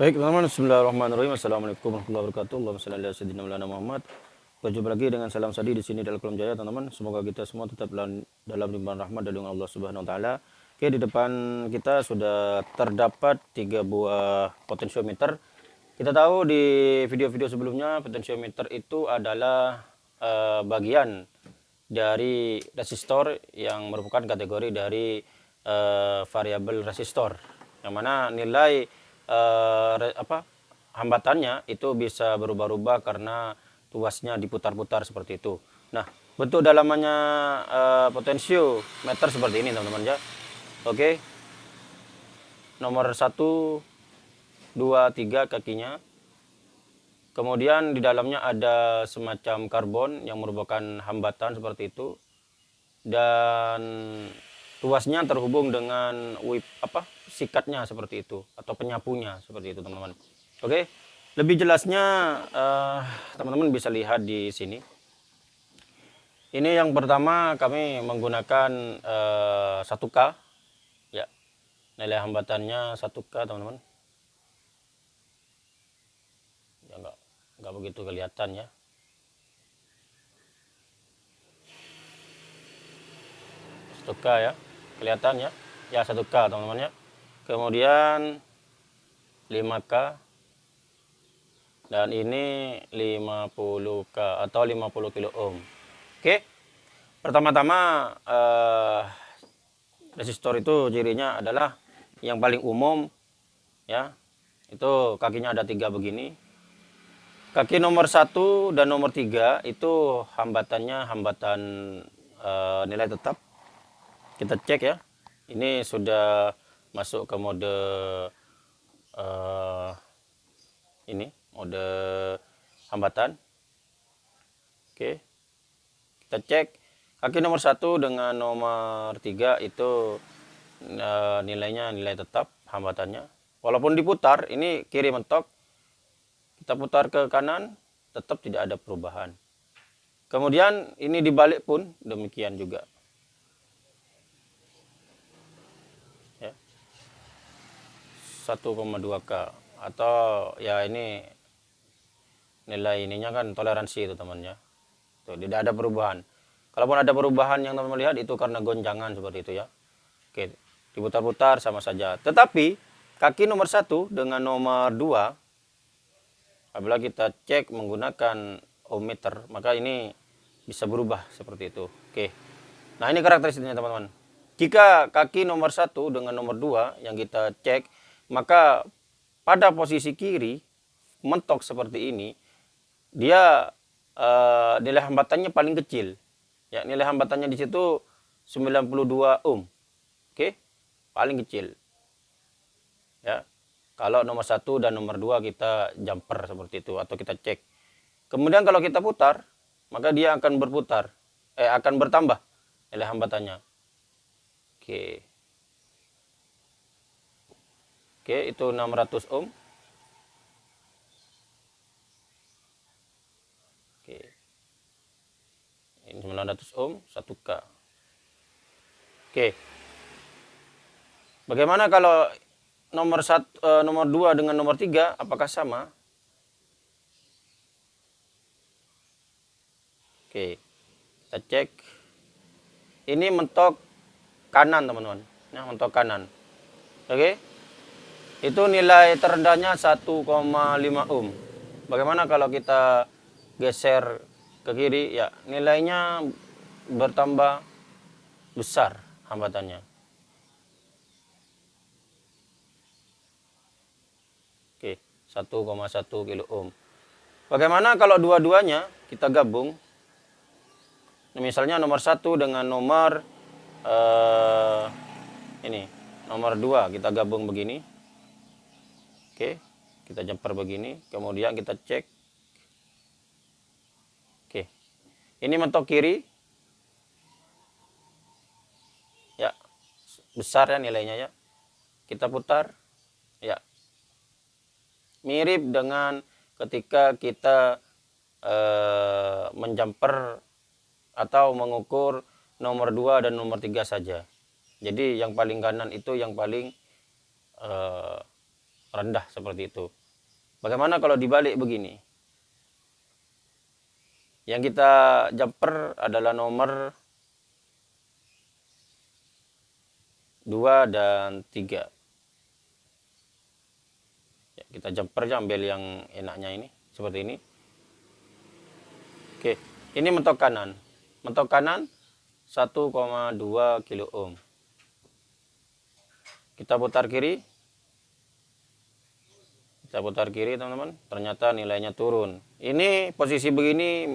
Baik teman-teman, Bismillahirrahmanirrahim. Assalamualaikum warahmatullahi wabarakatuh. Allahumma salli ala sayyidina Muhammad. Berjumpa lagi dengan salam sadi di sini dalam kolom jaya teman-teman. Semoga kita semua tetap dalam, limpahan rahmat dari Allah Subhanahu wa taala. Oke, di depan kita sudah terdapat tiga buah potensiometer. Kita tahu di video-video sebelumnya potensiometer itu adalah uh, bagian dari resistor yang merupakan kategori dari uh, variabel resistor yang mana nilai uh, apa hambatannya itu bisa berubah-ubah karena tuasnya diputar-putar seperti itu. Nah, bentuk dalamannya uh, potensiometer seperti ini teman-teman ya. Oke. Nomor 1 2 3 kakinya. Kemudian di dalamnya ada semacam karbon yang merupakan hambatan seperti itu. Dan tuasnya terhubung dengan whip apa sikatnya seperti itu atau penyapunya seperti itu teman-teman. Oke? Lebih jelasnya eh, teman-teman uh, bisa lihat di sini. Ini yang pertama kami menggunakan uh, eh, 1K ya nilai hambatannya 1K teman-teman. Ya enggak enggak begitu kelihatan ya. Satu ya kelihatan ya ya 1K teman-teman ya kemudian 5K dan ini 50K atau 50 kilo ohm. Oke. Pertama-tama eh, resistor itu cirinya adalah yang paling umum ya. Itu kakinya ada tiga begini. Kaki nomor satu dan nomor tiga itu hambatannya hambatan eh, nilai tetap kita cek ya. Ini sudah masuk ke mode uh, ini mode hambatan. Oke. Kita cek. Kaki nomor satu dengan nomor tiga itu uh, nilainya nilai tetap hambatannya. Walaupun diputar ini kiri mentok. Kita putar ke kanan tetap tidak ada perubahan. Kemudian ini dibalik pun demikian juga 1,2K atau ya ini nilai ininya kan toleransi itu temannya. Tuh tidak ada perubahan. Kalaupun ada perubahan yang teman lihat itu karena gonjangan seperti itu ya. Oke diputar-putar sama saja. Tetapi kaki nomor satu dengan nomor dua apabila kita cek menggunakan ohmmeter maka ini bisa berubah seperti itu. Oke. Nah ini karakteristiknya teman-teman. Jika kaki nomor satu dengan nomor dua yang kita cek maka pada posisi kiri mentok seperti ini dia uh, nilai hambatannya paling kecil. Ya nilai hambatannya di situ 92 ohm. Oke? Paling kecil. Ya kalau nomor satu dan nomor dua kita jumper seperti itu atau kita cek. Kemudian kalau kita putar maka dia akan berputar. Eh akan bertambah nilai hambatannya. Oke Oke, itu 600 ohm. Oke. Ini 900 ohm, 1K. Oke. Bagaimana kalau nomor satu, eh, nomor 2 dengan nomor 3 apakah sama? Oke. Kita cek. Ini mentok kanan, teman-teman. Nah, mentok kanan. Oke itu nilai terendahnya 1,5 ohm. Bagaimana kalau kita geser ke kiri? Ya nilainya bertambah besar hambatannya. Oke 1,1 kilo ohm. Bagaimana kalau dua-duanya kita gabung? Misalnya nomor satu dengan nomor uh, ini nomor dua kita gabung begini Oke, kita jumper begini, kemudian kita cek. Oke, ini mentok kiri. Ya, besar ya nilainya ya. Kita putar. Ya, mirip dengan ketika kita eh, menjumper atau mengukur nomor 2 dan nomor 3 saja. Jadi yang paling kanan itu yang paling eh, rendah seperti itu. Bagaimana kalau dibalik begini? Yang kita jumper adalah nomor 2 dan 3. Ya, kita jumper aja ambil yang enaknya ini, seperti ini. Oke, ini mentok kanan. Mentok kanan 1,2 kilo ohm. Kita putar kiri. Kita putar kiri teman-teman. Ternyata nilainya turun. Ini posisi begini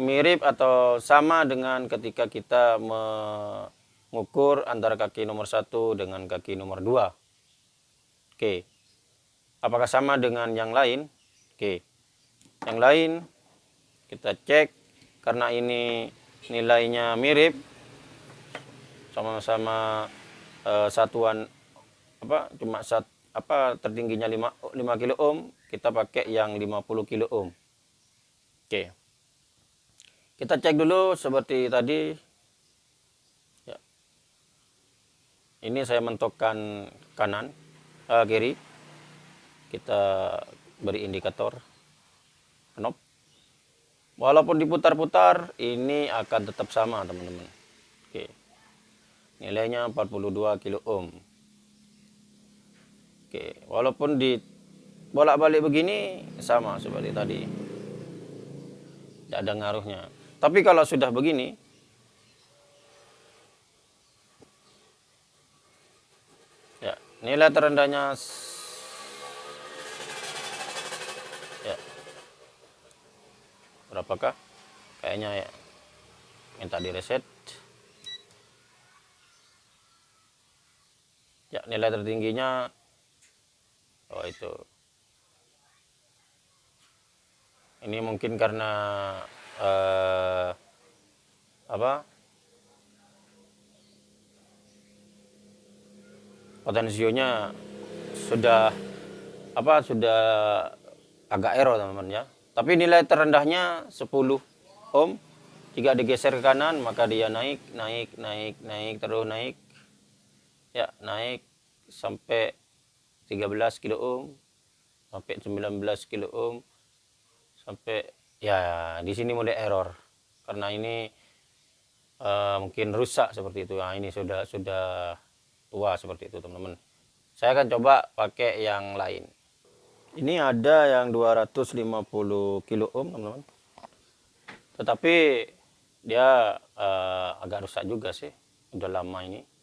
mirip atau sama dengan ketika kita mengukur antara kaki nomor satu dengan kaki nomor dua. Oke. Apakah sama dengan yang lain? Oke. Yang lain kita cek karena ini nilainya mirip sama-sama uh, satuan apa cuma sat, apa tertingginya 5 5 kilo ohm kita pakai yang 50 kilo ohm. Oke. Kita cek dulu seperti tadi. Ya. ini saya mentokkan kanan uh, kiri. Kita beri indikator. Knob walaupun diputar-putar ini akan tetap sama teman-teman. Oke. Nilainya 42 kilo ohm Oke, walaupun di bolak-balik begini sama seperti tadi. Tidak ada ngaruhnya. Tapi kalau sudah begini, ya nilai terendahnya ya berapakah? Kayaknya ya minta di reset. Ya nilai tertingginya oh itu. Ini mungkin karena uh, apa? Potensionya sudah apa sudah agak error teman-teman ya. Tapi nilai terendahnya 10 ohm. Jika digeser ke kanan maka dia naik naik naik naik terus naik. Ya naik sampai 13 kilo ohm sampai 19 kilo ohm sampai ya di sini mulai error. Karena ini uh, mungkin rusak seperti itu. Nah ini sudah sudah tua seperti itu teman-teman. Saya akan coba pakai yang lain. Ini ada yang 250 kilo ohm teman-teman. Tetapi dia uh, agak rusak juga sih. Udah lama ini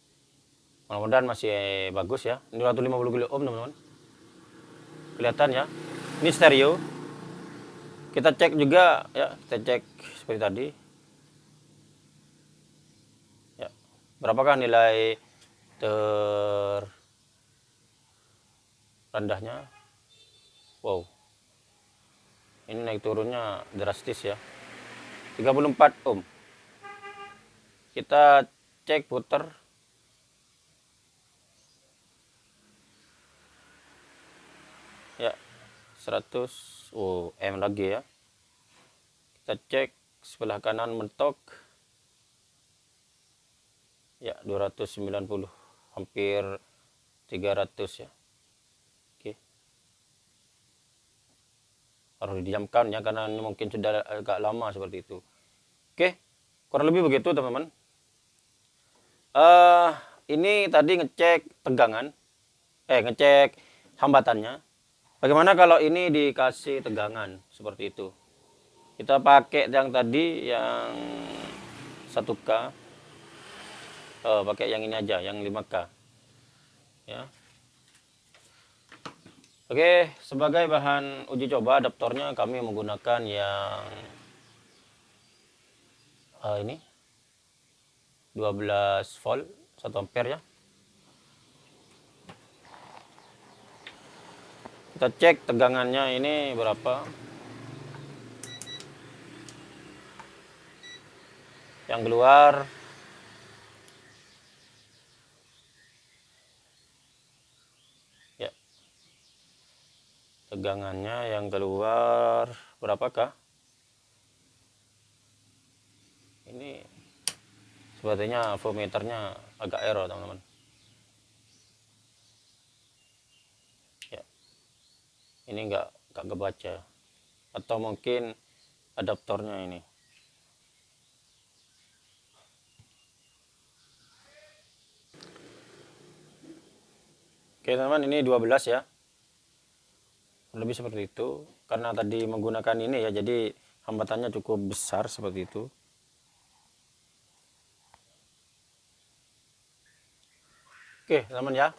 mudah-mudahan masih bagus ya. Ini 250 kilo ohm teman-teman. Kelihatan ya. Ini stereo. Kita cek juga ya kita cek seperti tadi. Ya berapakah nilai ter rendahnya wow. Ini naik turunnya drastis ya. 34 ohm. Kita cek putar 100 oh M lagi ya. Kita cek sebelah kanan mentok. Ya 290 hampir 300 ya. Oke. Harus didiamkan ya karena ini mungkin sudah agak lama seperti itu. Oke kurang lebih begitu teman-teman. Uh, ini tadi ngecek tegangan. Eh ngecek hambatannya Bagaimana kalau ini dikasih tegangan seperti itu? Kita pakai yang tadi yang 1K. Oh, pakai yang ini aja, yang 5K. Ya. Oke, sebagai bahan uji coba adaptornya kami menggunakan yang uh, ini 12 volt 1 ampere ya. Kita cek tegangannya ini berapa. Yang keluar. Ya. Tegangannya yang keluar berapakah ini sepertinya voltmeternya agak error teman-teman ini enggak enggak kebaca. Atau mungkin adaptornya ini. Oke teman-teman ini 12 ya. Lebih seperti itu. Karena tadi menggunakan ini ya jadi hambatannya cukup besar seperti itu. Oke teman ya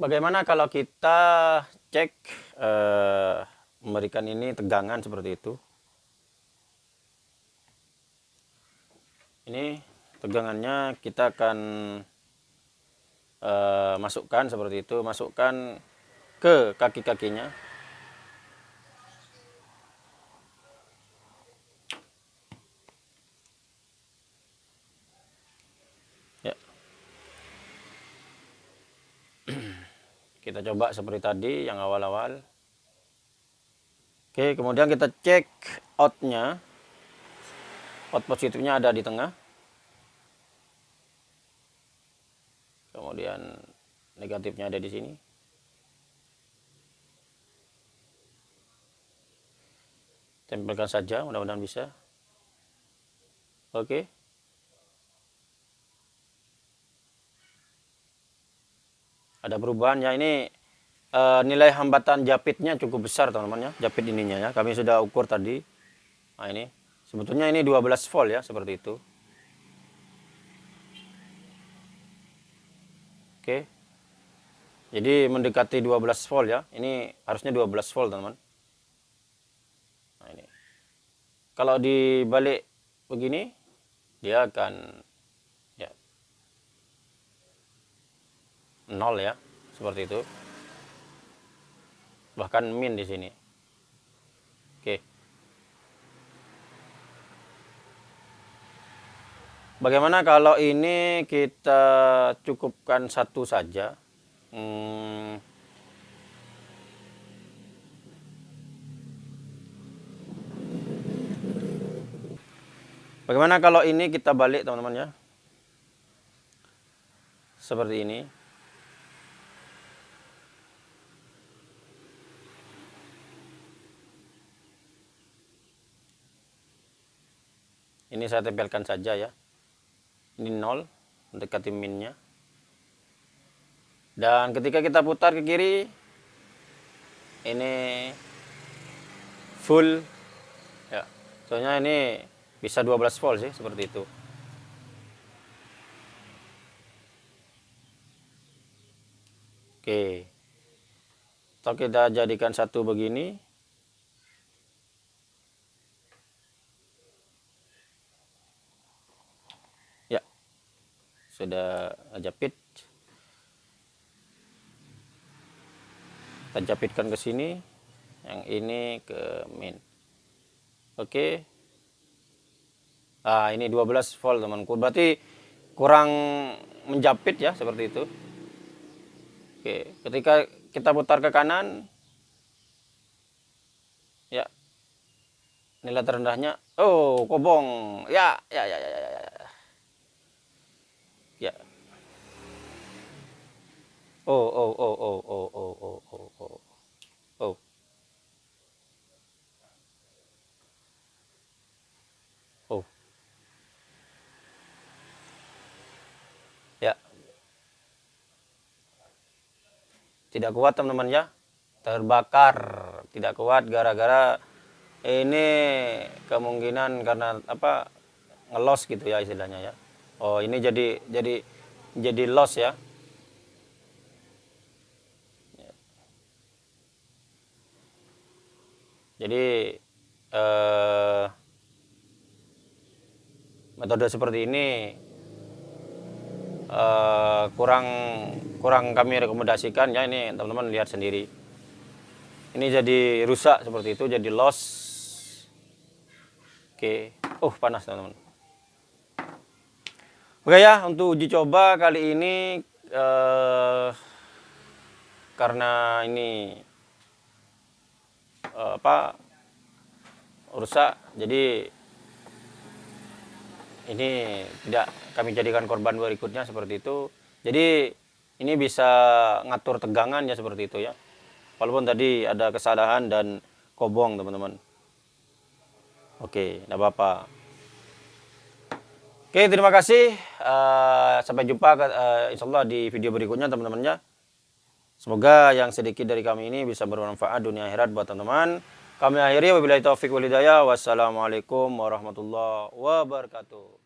bagaimana kalau kita cek eh, memberikan ini tegangan seperti itu? Ini tegangannya kita akan uh, masukkan seperti itu masukkan ke kaki-kakinya kita coba seperti tadi yang awal-awal Oke, kemudian kita cek outnya. Out positifnya ada di tengah. Kemudian negatifnya ada di sini. Tempelkan saja, mudah-mudahan bisa. Oke. Ada perubahan. Ya ini uh, nilai hambatan japitnya cukup besar teman-teman ya. Japit ininya ya. Kami sudah ukur tadi. Nah ini. Sebetulnya ini 12 volt ya seperti itu. Oke. Jadi mendekati 12 volt ya. Ini harusnya 12 volt teman-teman. Nah ini. Kalau dibalik begini dia akan nol ya seperti itu bahkan min di sini. Oke. Bagaimana kalau ini kita cukupkan satu saja? Hmm. Bagaimana kalau ini kita balik teman-teman ya? Seperti ini. Ini saya tempelkan saja ya. Ini nol mendekati minnya. Dan ketika kita putar ke kiri ini full. Ya. Soalnya ini bisa 12 volt sih seperti itu. Oke. Kita jadikan satu begini sudah jepit kita jepitkan ke sini yang ini ke min. Oke. Ah ini 12 volt temanku berarti kurang menjepit ya seperti itu. Oke ketika kita putar ke kanan ya. Nilai terendahnya oh kobong. Ya ya ya ya, ya. Ya. Oh, oh, oh, oh, oh, oh, oh, oh, oh. Oh. Oh. Ya. Tidak kuat teman-teman ya. Terbakar. Tidak kuat gara-gara ini kemungkinan karena apa ngelos gitu ya istilahnya ya. Oh, ini jadi jadi jadi loss ya. Jadi eh, metode seperti ini eh, kurang kurang kami rekomendasikan ya ini teman-teman lihat sendiri. Ini jadi rusak seperti itu, jadi loss. Oke, oh panas teman-teman. Oke ya, untuk uji coba kali ini eh, karena ini apa rusak, jadi ini tidak kami jadikan korban berikutnya seperti itu. Jadi ini bisa ngatur tegangan ya seperti itu ya. Walaupun tadi ada kesalahan dan kobong teman-teman. Oke, tidak apa-apa. Oke, terima kasih. Uh, sampai jumpa uh, insya Allah di video berikutnya teman-temannya. Semoga yang sedikit dari kami ini bisa bermanfaat dunia akhirat buat teman-teman. Kami akhiri wabillahi taufik walhidayah. Wassalamualaikum warahmatullahi wabarakatuh.